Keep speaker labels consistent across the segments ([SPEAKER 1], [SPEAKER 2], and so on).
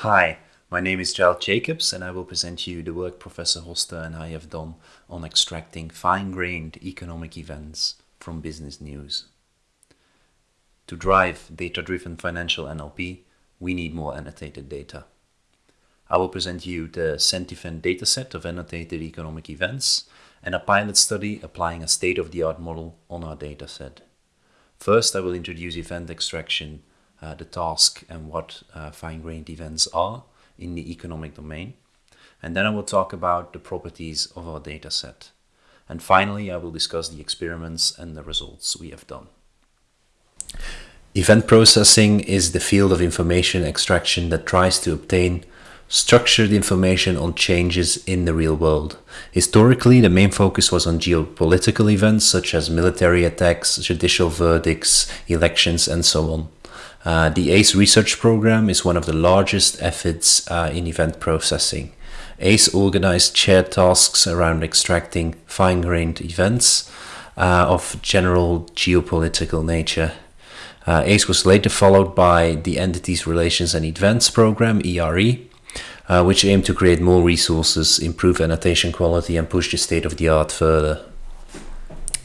[SPEAKER 1] Hi, my name is Gilles Jacobs and I will present you the work Professor Hoste and I have done on extracting fine-grained economic events from business news. To drive data-driven financial NLP, we need more annotated data. I will present you the Sentivent dataset of annotated economic events and a pilot study applying a state-of-the-art model on our dataset. First, I will introduce event extraction uh, the task and what uh, fine-grained events are in the economic domain. And then I will talk about the properties of our dataset. And finally, I will discuss the experiments and the results we have done. Event processing is the field of information extraction that tries to obtain structured information on changes in the real world. Historically, the main focus was on geopolitical events such as military attacks, judicial verdicts, elections, and so on. Uh, the ACE research program is one of the largest efforts uh, in event processing. ACE organized shared tasks around extracting fine-grained events uh, of general geopolitical nature. Uh, ACE was later followed by the Entities Relations and Events program, ERE, uh, which aimed to create more resources, improve annotation quality and push the state-of-the-art further.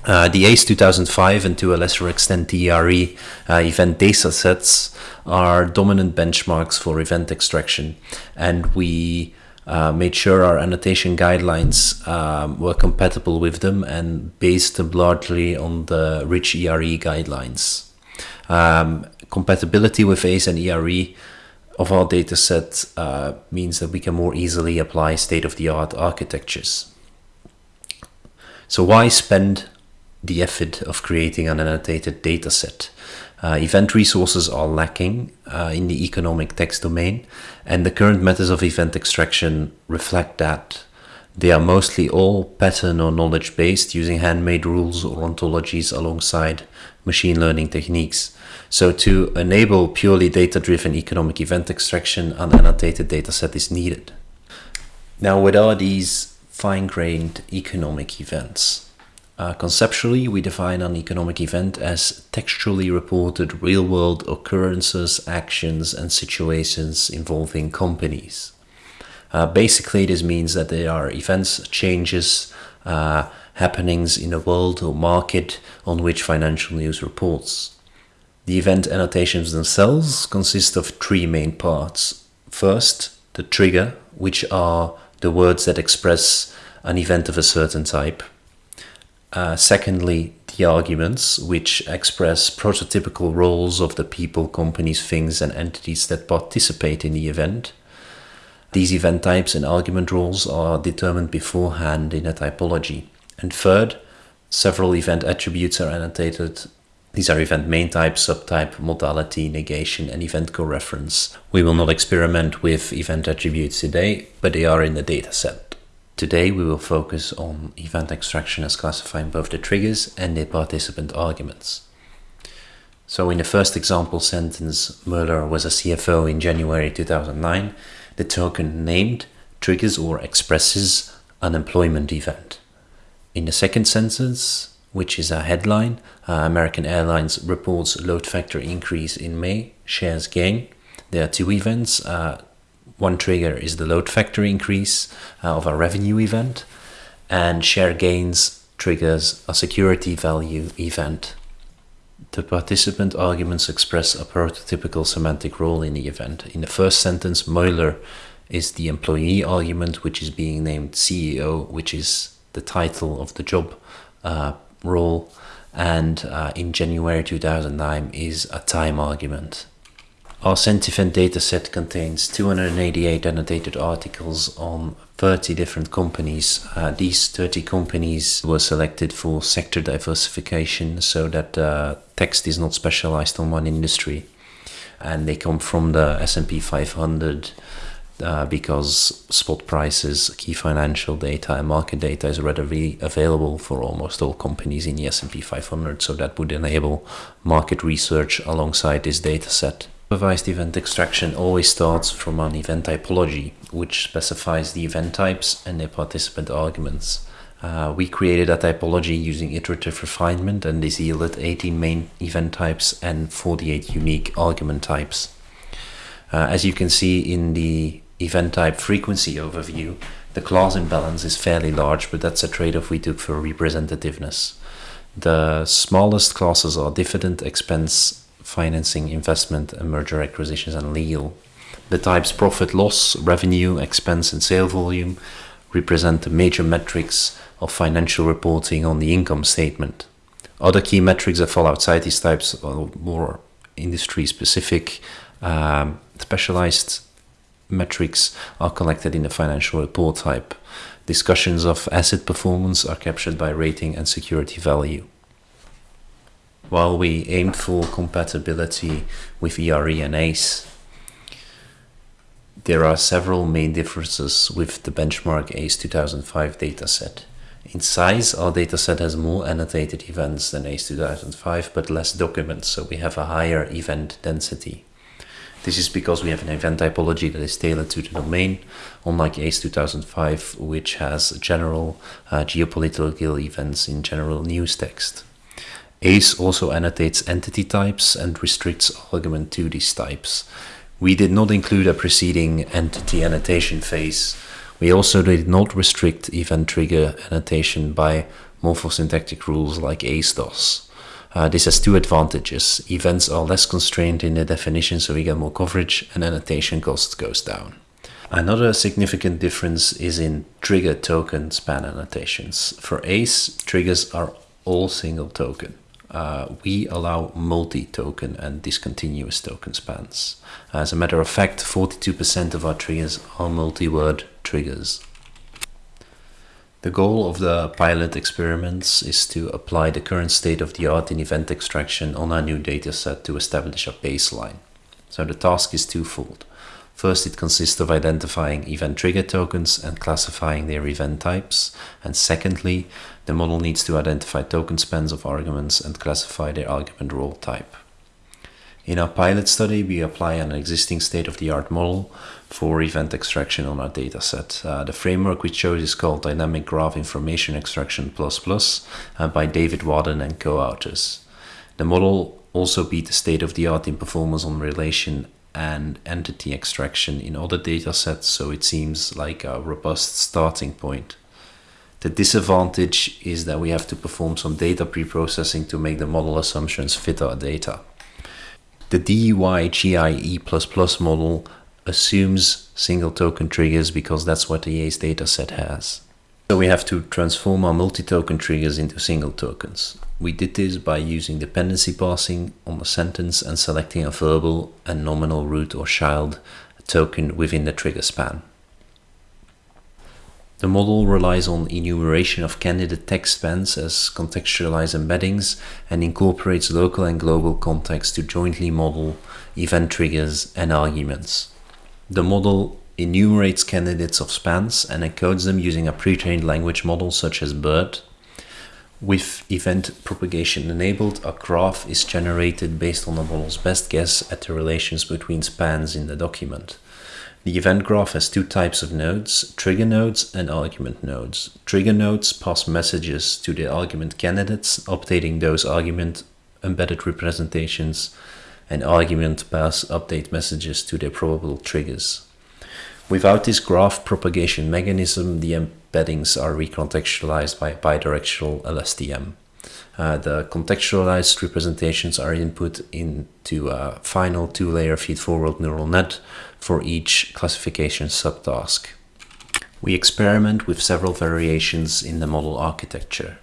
[SPEAKER 1] Uh, the ACE 2005 and to a lesser extent the ERE uh, event data sets are dominant benchmarks for event extraction and we uh, made sure our annotation guidelines um, were compatible with them and based them largely on the rich ERE guidelines. Um, compatibility with ACE and ERE of our dataset uh, means that we can more easily apply state-of-the-art architectures. So why spend the effort of creating an annotated dataset. Uh, event resources are lacking uh, in the economic text domain, and the current methods of event extraction reflect that. They are mostly all pattern or knowledge based using handmade rules or ontologies alongside machine learning techniques. So to enable purely data-driven economic event extraction, an annotated dataset is needed. Now, what are these fine-grained economic events? Uh, conceptually, we define an economic event as textually reported real-world occurrences, actions, and situations involving companies. Uh, basically, this means that there are events, changes, uh, happenings in a world or market on which financial news reports. The event annotations themselves consist of three main parts. First, the trigger, which are the words that express an event of a certain type. Uh, secondly, the arguments, which express prototypical roles of the people, companies, things, and entities that participate in the event. These event types and argument roles are determined beforehand in a typology. And third, several event attributes are annotated. These are event main type, subtype, modality, negation, and event coreference. We will not experiment with event attributes today, but they are in the dataset. Today we will focus on event extraction as classifying both the triggers and the participant arguments. So in the first example sentence, Mueller was a CFO in January 2009, the token named triggers or expresses unemployment event. In the second sentence, which is a headline, uh, American Airlines reports load factor increase in May, shares gain. There are two events, uh, one trigger is the load factor increase uh, of a revenue event, and share gains triggers a security value event. The participant arguments express a prototypical semantic role in the event. In the first sentence, Mueller is the employee argument, which is being named CEO, which is the title of the job uh, role, and uh, in January 2009 is a time argument. Our Sentivent dataset contains 288 annotated articles on 30 different companies. Uh, these 30 companies were selected for sector diversification so that uh, text is not specialized on one industry. And they come from the S&P 500 uh, because spot prices, key financial data and market data is readily available for almost all companies in the S&P 500. So that would enable market research alongside this data set. Supervised event extraction always starts from an event typology, which specifies the event types and their participant arguments. Uh, we created a typology using iterative refinement and this yielded 18 main event types and 48 unique argument types. Uh, as you can see in the event type frequency overview, the class imbalance is fairly large, but that's a trade-off we took for representativeness. The smallest classes are dividend, expense, financing, investment, and merger acquisitions and legal. The types profit, loss, revenue, expense, and sale volume represent the major metrics of financial reporting on the income statement. Other key metrics that fall outside these types are more industry specific, um, specialized metrics are collected in the financial report type. Discussions of asset performance are captured by rating and security value. While we aimed for compatibility with ERE and ACE, there are several main differences with the benchmark ACE 2005 dataset. In size, our dataset has more annotated events than ACE 2005, but less documents, so we have a higher event density. This is because we have an event typology that is tailored to the domain, unlike ACE 2005, which has general uh, geopolitical events in general news text. ACE also annotates entity types and restricts argument to these types. We did not include a preceding entity annotation phase. We also did not restrict event trigger annotation by morphosyntactic rules like ACE does. Uh, this has two advantages. Events are less constrained in the definition, so we get more coverage, and annotation cost goes down. Another significant difference is in trigger token span annotations. For ACE, triggers are all single token. Uh, we allow multi-token and discontinuous token spans. As a matter of fact, 42% of our triggers are multi-word triggers. The goal of the pilot experiments is to apply the current state of the art in event extraction on our new dataset to establish a baseline. So the task is twofold. First, it consists of identifying event trigger tokens and classifying their event types. And secondly, the model needs to identify token spans of arguments and classify their argument role type. In our pilot study, we apply an existing state-of-the-art model for event extraction on our dataset. Uh, the framework we chose is called Dynamic Graph Information Extraction Plus uh, by David Wadden and co-authors. The model also beat the state-of-the-art in performance on relation and entity extraction in other datasets, so it seems like a robust starting point. The disadvantage is that we have to perform some data pre-processing to make the model assumptions fit our data. The DYGIE++ model assumes single token triggers because that's what the ACE dataset has. So we have to transform our multi-token triggers into single tokens. We did this by using dependency parsing on the sentence and selecting a verbal and nominal root or child token within the trigger span. The model relies on enumeration of candidate text spans as contextualized embeddings and incorporates local and global context to jointly model event triggers and arguments. The model enumerates candidates of spans and encodes them using a pre-trained language model such as BERT. With event propagation enabled, a graph is generated based on the model's best guess at the relations between spans in the document. The event graph has two types of nodes, trigger nodes and argument nodes. Trigger nodes pass messages to the argument candidates, updating those argument embedded representations, and argument pass update messages to their probable triggers. Without this graph propagation mechanism, the embeddings are recontextualized by bidirectional LSTM. Uh, the contextualized representations are input into a final two-layer feed-forward neural net for each classification subtask. We experiment with several variations in the model architecture.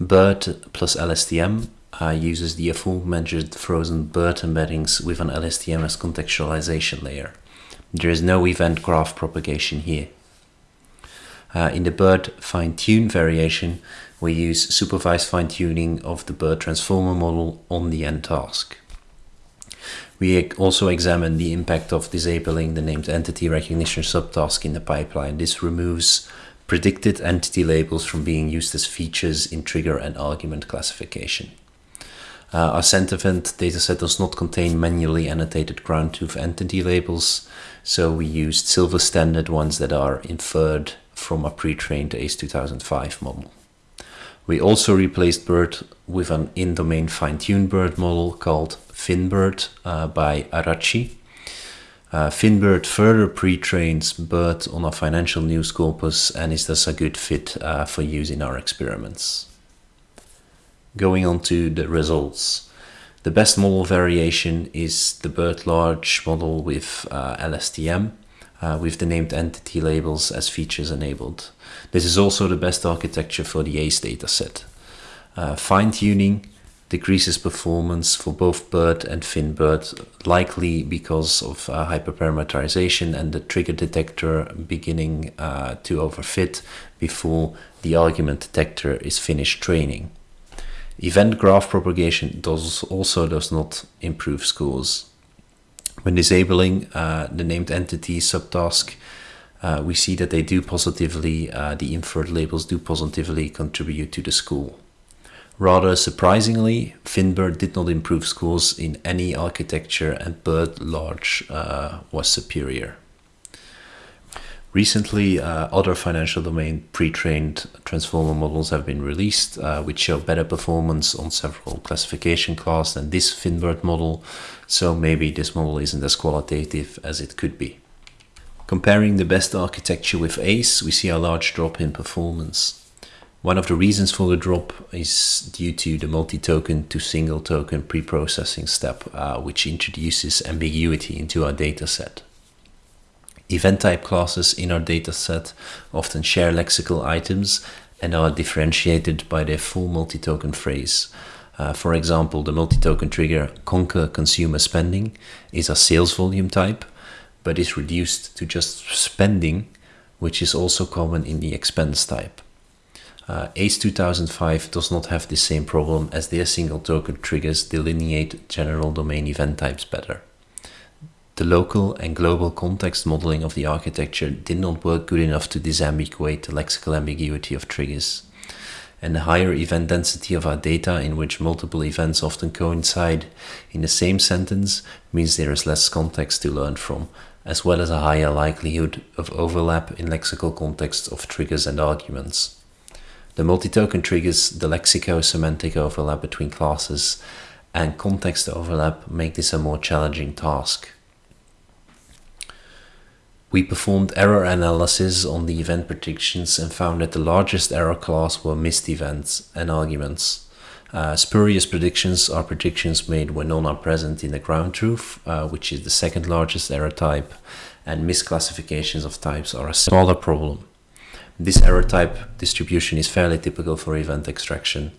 [SPEAKER 1] BERT plus LSTM uh, uses the aforementioned frozen BERT embeddings with an LSTM as contextualization layer. There is no event graph propagation here. Uh, in the BERT fine-tune variation, we use supervised fine-tuning of the BERT transformer model on the end task. We also examine the impact of disabling the named entity recognition subtask in the pipeline. This removes predicted entity labels from being used as features in trigger and argument classification. Uh, our Sentivent dataset does not contain manually annotated ground truth entity labels, so we used silver standard ones that are inferred from a pre-trained ACE 2005 model. We also replaced BERT with an in-domain fine-tuned BERT model called FinBERT uh, by Araci. Uh, FinBERT further pre-trains BERT on a financial news corpus and is thus a good fit uh, for use in our experiments. Going on to the results. The best model variation is the BERT large model with uh, LSTM, uh, with the named entity labels as features enabled. This is also the best architecture for the ACE dataset. Uh, Fine-tuning decreases performance for both BERT and FinBERT, likely because of uh, hyperparameterization and the trigger detector beginning uh, to overfit before the argument detector is finished training. Event graph propagation does also does not improve scores. When disabling uh, the named entity subtask, uh, we see that they do positively, uh, the inferred labels do positively contribute to the score. Rather surprisingly, FinBERT did not improve scores in any architecture and BERT large uh, was superior. Recently, uh, other financial domain pre-trained transformer models have been released, uh, which show better performance on several classification classes than this FinBERT model, so maybe this model isn't as qualitative as it could be. Comparing the best architecture with ACE, we see a large drop in performance. One of the reasons for the drop is due to the multi-token to single token pre-processing step, uh, which introduces ambiguity into our dataset. Event type classes in our dataset often share lexical items and are differentiated by their full multi-token phrase. Uh, for example, the multi-token trigger conquer consumer spending is a sales volume type, but is reduced to just spending, which is also common in the expense type. Uh, ACE 2005 does not have the same problem as their single token triggers delineate general domain event types better. The local and global context modeling of the architecture did not work good enough to disambiguate the lexical ambiguity of triggers. And the higher event density of our data in which multiple events often coincide in the same sentence means there is less context to learn from, as well as a higher likelihood of overlap in lexical contexts of triggers and arguments. The multi-token triggers the lexico-semantic overlap between classes and context overlap make this a more challenging task. We performed error analysis on the event predictions and found that the largest error class were missed events and arguments. Uh, spurious predictions are predictions made when none are present in the ground truth, uh, which is the second largest error type, and misclassifications of types are a smaller problem. This error type distribution is fairly typical for event extraction.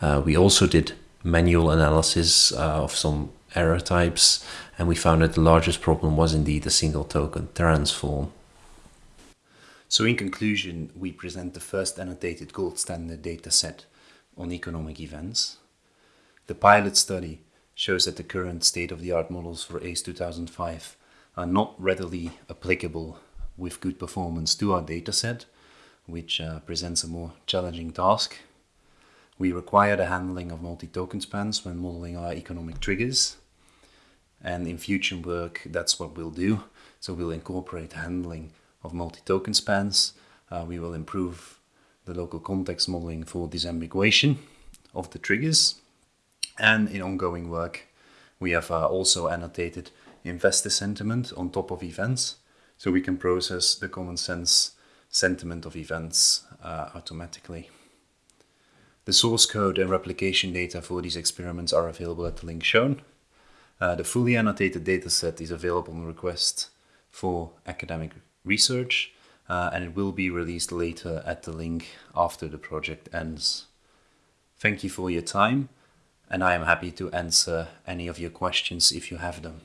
[SPEAKER 1] Uh, we also did manual analysis uh, of some error types and we found that the largest problem was indeed a single token transform. So in conclusion, we present the first annotated gold standard dataset on economic events. The pilot study shows that the current state-of-the-art models for ACE 2005 are not readily applicable with good performance to our dataset, which uh, presents a more challenging task. We require the handling of multi-token spans when modeling our economic triggers. And in future work, that's what we'll do. So we'll incorporate handling of multi-token spans. Uh, we will improve the local context modeling for disambiguation of the triggers. And in ongoing work, we have uh, also annotated investor sentiment on top of events. So we can process the common sense sentiment of events uh, automatically. The source code and replication data for these experiments are available at the link shown. Uh, the fully annotated dataset is available on request for academic research uh, and it will be released later at the link after the project ends. Thank you for your time and I am happy to answer any of your questions if you have them.